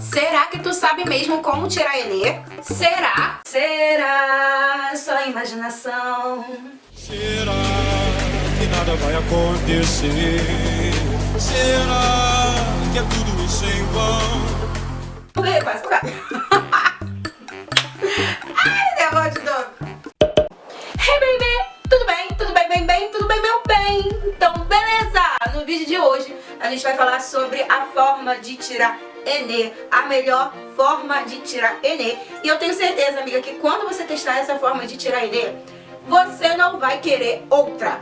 Será que tu sabe mesmo como tirar Enê? Será? Será? Só imaginação. Será que nada vai acontecer? Será que é tudo isso em vão? Pulei, quase por. Ai, nervoso de novo. Hey, baby! Tudo bem? Tudo bem, bem, bem? Tudo bem, meu bem? Então, beleza! No vídeo de hoje, a gente vai falar sobre a forma de tirar Enê, a melhor forma de tirar Enê. E eu tenho certeza, amiga, que quando você testar essa forma de tirar Enê, você não vai querer outra.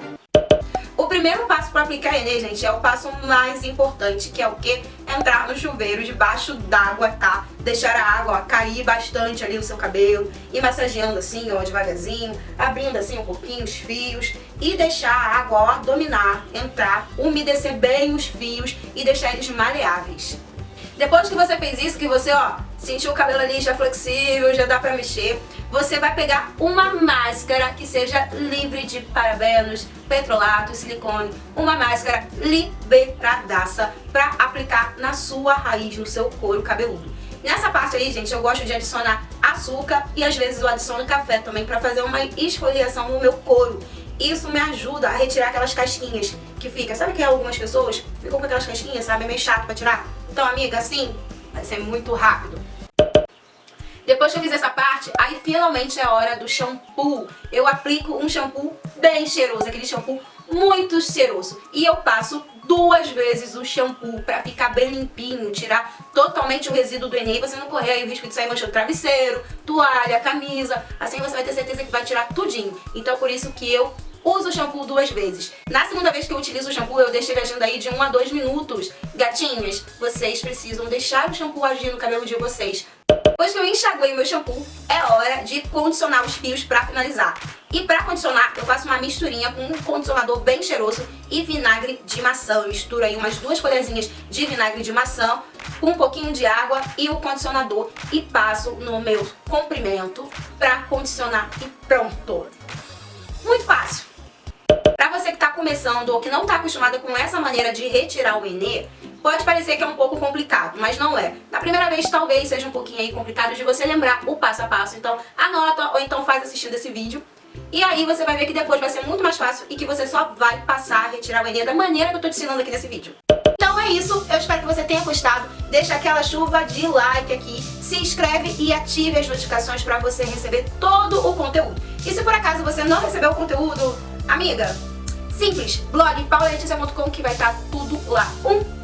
O primeiro passo para aplicar Enê, gente, é o passo mais importante, que é o que? Entrar no chuveiro debaixo d'água, tá? Deixar a água ó, cair bastante ali no seu cabelo, e massageando assim, ó, devagarzinho, abrindo assim um pouquinho os fios, e deixar a água, ó, dominar, entrar, umedecer bem os fios e deixar eles maleáveis. Depois que você fez isso, que você, ó, sentiu o cabelo ali já flexível, já dá pra mexer, você vai pegar uma máscara que seja livre de parabenos, petrolato, silicone, uma máscara liberadaça pra aplicar na sua raiz, no seu couro cabeludo. Nessa parte aí, gente, eu gosto de adicionar açúcar e às vezes eu adiciono café também pra fazer uma esfoliação no meu couro. Isso me ajuda a retirar aquelas casquinhas que fica. Sabe que algumas pessoas ficam com aquelas casquinhas, sabe? É meio chato pra tirar. Então, amiga, assim, vai ser muito rápido. Depois que eu fiz essa parte, aí finalmente é a hora do shampoo. Eu aplico um shampoo bem cheiroso, aquele shampoo muito cheiroso. E eu passo duas vezes o shampoo pra ficar bem limpinho, tirar totalmente o resíduo do Enem e você não correr o risco de sair manchando travesseiro, toalha, camisa. Assim você vai ter certeza que vai tirar tudinho. Então por isso que eu uso o shampoo duas vezes. Na segunda vez que eu utilizo o shampoo, eu deixo ele agindo aí de 1 a 2 minutos. Gatinhas, vocês precisam deixar o shampoo agir no cabelo de vocês. Depois que eu enxaguei meu shampoo, é hora de condicionar os fios pra finalizar. E pra condicionar, eu faço uma misturinha com um condicionador bem cheiroso e vinagre de maçã. Eu misturo aí umas duas colherzinhas de vinagre de maçã com um pouquinho de água e o condicionador e passo no meu comprimento pra condicionar e pronto. Muito fácil começando ou que não está acostumada com essa maneira de retirar o Enê, pode parecer que é um pouco complicado, mas não é. Na primeira vez talvez seja um pouquinho complicado de você lembrar o passo a passo, então anota ou então faz assistindo esse vídeo. E aí você vai ver que depois vai ser muito mais fácil e que você só vai passar a retirar o Enê da maneira que eu tô te ensinando aqui nesse vídeo. Então é isso, eu espero que você tenha gostado, deixa aquela chuva de like aqui, se inscreve e ative as notificações para você receber todo o conteúdo. E se por acaso você não recebeu o conteúdo, amiga, Simples, blog pauleticia.com que vai estar tudo lá. Um